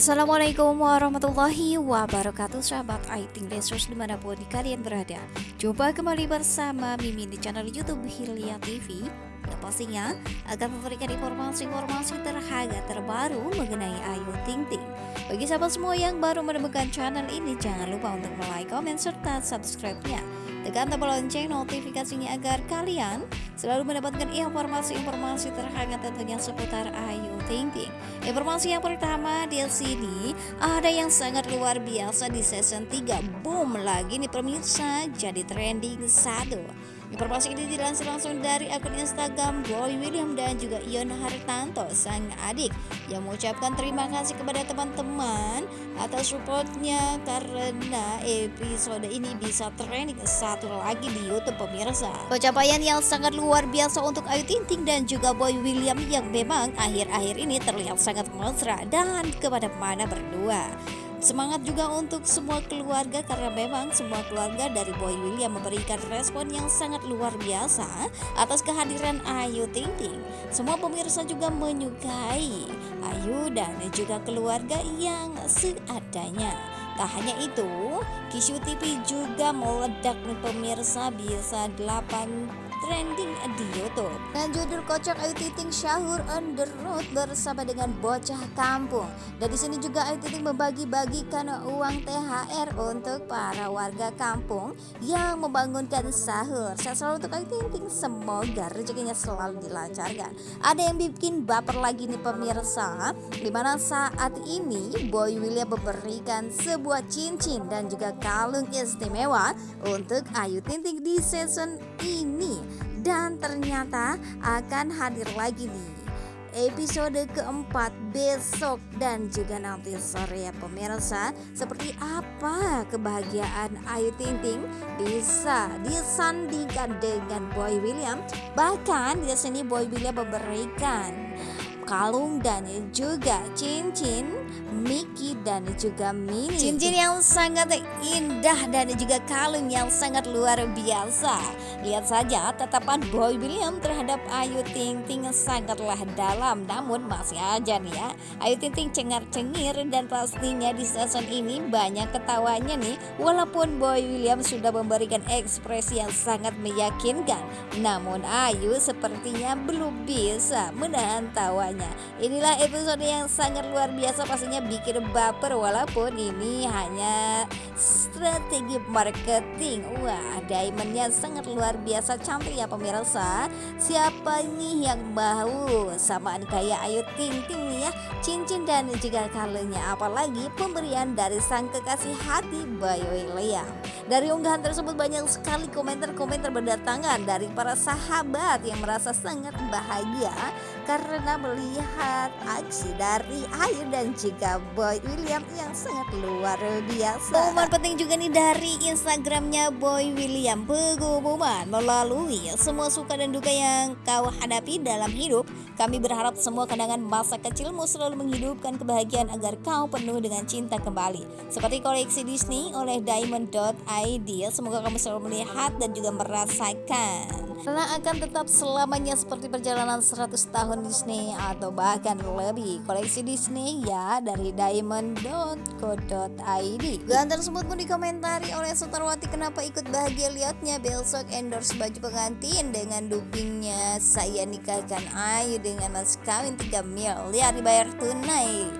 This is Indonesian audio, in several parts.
Assalamualaikum warahmatullahi wabarakatuh. Sahabat Aiting Lesus di mana pun kalian berada Jumpa kembali bersama Mimin di channel Youtube Hilya TV Yang pastinya akan memberikan informasi-informasi terhangat terbaru mengenai Ayu Ting Ting. Bagi sahabat semua yang baru menemukan channel ini Jangan lupa untuk like, komen, serta subscribe-nya Tekan tombol lonceng notifikasinya agar kalian selalu mendapatkan informasi-informasi terhangat tentunya seputar Ayu Ting Ting. Informasi yang pertama di sini ada yang sangat luar biasa di season 3. Boom lagi nih pemirsa jadi trending satu. Informasi ini dilansir langsung dari akun Instagram Boy William dan juga Ion Hartanto, sang adik yang mengucapkan terima kasih kepada teman-teman atas supportnya karena episode ini bisa trending satu lagi di YouTube pemirsa. Pencapaian yang sangat luar biasa untuk Ayu Ting Ting dan juga Boy William yang memang akhir-akhir ini terlihat sangat mesra dan kepada mana berdua. Semangat juga untuk semua keluarga karena memang semua keluarga dari Boy William memberikan respon yang sangat luar biasa atas kehadiran Ayu Ting Ting. Semua pemirsa juga menyukai Ayu dan juga keluarga yang seadanya. Tak hanya itu, Kishu TV juga meledak pemirsa bisa 8 trending di YouTube. Dan judul kocak Ayu Ting Syahur on the road bersama dengan bocah kampung. Dan di sini juga Ayu Ting membagi-bagikan uang THR untuk para warga kampung yang membangunkan sahur. Saya selalu untuk Ayu Ting semoga rezekinya selalu dilancarkan. Ada yang bikin baper lagi nih pemirsa, di mana saat ini Boy William memberikan sebuah cincin dan juga kalung istimewa untuk Ayu Ting Ting di season ini dan ternyata akan hadir lagi nih. Episode keempat besok dan juga nanti sore ya pemirsa. Seperti apa kebahagiaan Ayu Ting Ting bisa disandingkan dengan Boy William? Bahkan di sini Boy William memberikan kalung dan juga cincin Mickey dan juga Minnie. Cincin yang sangat indah dan juga kalung yang sangat luar biasa. Lihat saja tatapan Boy William terhadap Ayu Ting Ting sangatlah dalam. Namun masih aja nih ya Ayu Ting Ting cengar-cengir dan pastinya di season ini banyak ketawanya nih. Walaupun Boy William sudah memberikan ekspresi yang sangat meyakinkan Namun Ayu sepertinya belum bisa menahan tawanya Inilah episode yang sangat luar biasa pastinya bikin baper walaupun ini hanya strategi marketing. Wah, diamondnya sangat luar biasa cantik ya pemirsa. Siapa nih yang mau samaan kayak Ayu Ting Ting ya, cincin dan juga kalungnya apalagi pemberian dari sang kekasih hati Bayu William. Dari unggahan tersebut banyak sekali komentar-komentar berdatangan dari para sahabat yang merasa sangat bahagia karena melihat aksi dari Ayu dan juga Boy William yang sangat luar biasa. Pengumuman penting juga nih dari Instagramnya Boy William. Pengumuman melalui semua suka dan duka yang kau hadapi dalam hidup. Kami berharap semua kenangan masa kecilmu selalu menghidupkan kebahagiaan agar kau penuh dengan cinta kembali. Seperti koleksi Disney oleh Diamond.id. Semoga kamu selalu melihat dan juga merasakan karena akan tetap selamanya seperti perjalanan 100 tahun Disney atau bahkan lebih. Koleksi Disney ya dari diamond.co.id dan tersebut pun dikomentari oleh Sutarwati kenapa ikut bahagia liatnya? Besok endorse baju pengantin dengan dupingnya. Saya nikahkan Ayu dengan mas kawin 3 miliar dibayar tunai.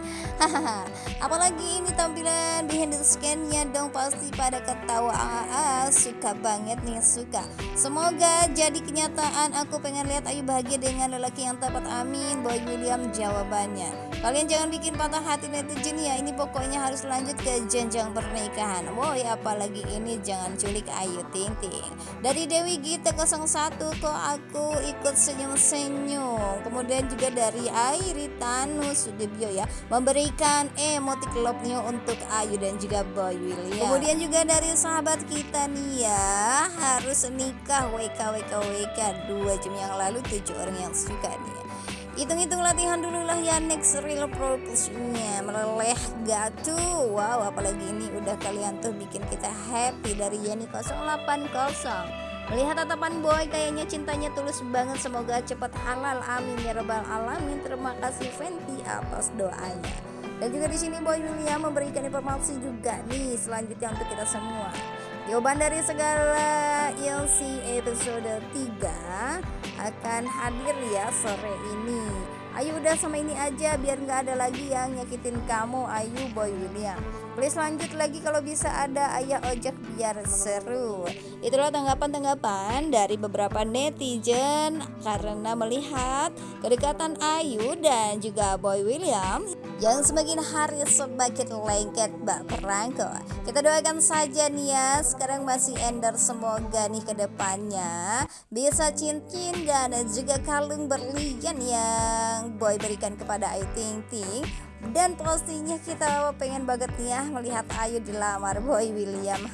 Hahaha. Apalagi ini tampilan behind the scan-nya dong pasti pada ketawa. Ah, suka banget nih suka. Semoga jadi jadi kenyataan aku pengen lihat Ayu bahagia dengan lelaki yang tepat amin Boy William jawabannya. Kalian jangan bikin patah hati netizen ya ini pokoknya harus lanjut ke jenjang pernikahan. Boy apalagi ini jangan culik Ayu Ting Ting. Dari Dewi Gita 01 kok aku ikut senyum-senyum? Kemudian juga dari Airi Tanu Sudibyo ya memberikan emotik love untuk Ayu dan juga Boy William. Kemudian juga dari sahabat kita nih ya harus nikah WK WK 2 jam yang lalu 7 orang yang suka nih ya. Hitung-hitung latihan dulu lah ya next real purpose-nya. Meleleh gak tuh? Wow apalagi ini udah kalian tuh bikin kita happy dari Yani 080 Melihat tatapan boy kayaknya cintanya tulus banget. Semoga cepat halal amin ya rabbal alamin. Terima kasih Fenty atas doanya Dan juga di sini Boy William memberikan informasi juga nih selanjutnya untuk kita semua. Jawaban dari segala ILC episode 3 akan hadir ya sore ini. Ayo udah sama ini aja biar nggak ada lagi yang nyakitin kamu Ayu Boy William Please lanjut lagi kalau bisa ada ayah ojek biar seru Itulah tanggapan-tanggapan dari beberapa netizen Karena melihat kedekatan Ayu dan juga Boy William Yang semakin hari semakin lengket bak perangko Kita doakan saja nih ya Sekarang masih ender semoga nih ke depannya Bisa cincin dan juga kalung berlian yang Boy berikan kepada Ayu Ting Ting. Dan pastinya kita pengen banget nih ya melihat Ayu dilamar Boy William.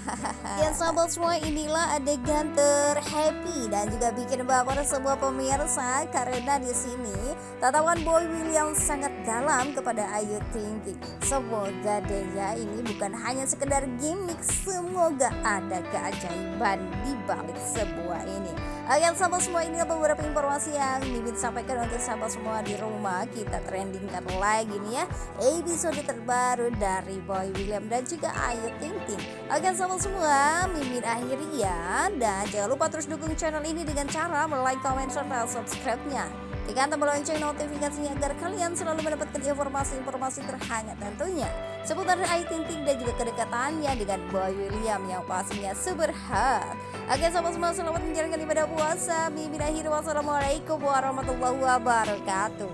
Dan sahabat semua inilah adegan terhappy dan juga bikin baper semua pemirsa karena di sini tatapan Boy William sangat dalam kepada Ayu Ting Ting semoga deh ya ini bukan hanya sekedar gimmick semoga ada keajaiban di balik sebuah ini. Oke sahabat semua ini beberapa informasi yang Mimin sampaikan untuk sahabat semua di rumah. Kita trendingkan lagi nih ya Episode terbaru dari Boy William dan juga Ayu Ting Ting Oke sahabat semua Mimin akhiri ya. Dan jangan lupa terus dukung channel ini dengan cara like, comment, serta subscribe-nya Tekan tombol lonceng notifikasinya agar kalian selalu mendapatkan informasi-informasi terhangat tentunya seputar Ayu Ting Ting dan juga kedekatannya dengan Boy William yang pastinya super hot. Oke sobat semua selamat menjalankan ibadah puasa. Mimin akhir wassalamualaikum warahmatullahi wabarakatuh.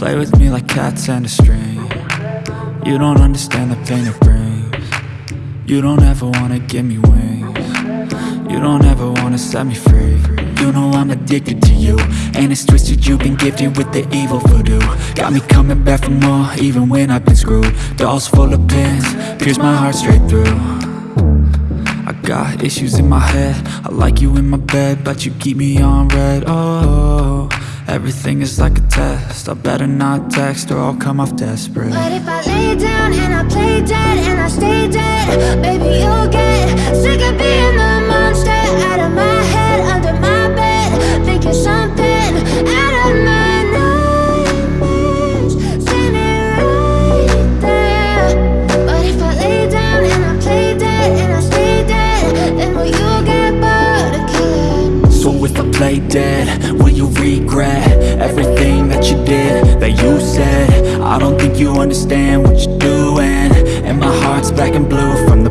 Play with me like cats and a string. You don't understand the pain it brings. You don't ever wanna give me wings. You don't ever wanna set me free. You know I'm addicted to you. And it's twisted, you've been gifted with the evil voodoo. Got me coming back for more, even when I've been screwed. Dolls full of pins, pierce my heart straight through. I got issues in my head. I like you in my bed, but you keep me on red. Oh, everything is like a test. I better not text or I'll come off desperate. But if I lay down and I play dead and I stay dead play dead, will you regret Everything that you did, that you said? I don't think you understand what you're doing. And my heart's black and blue from the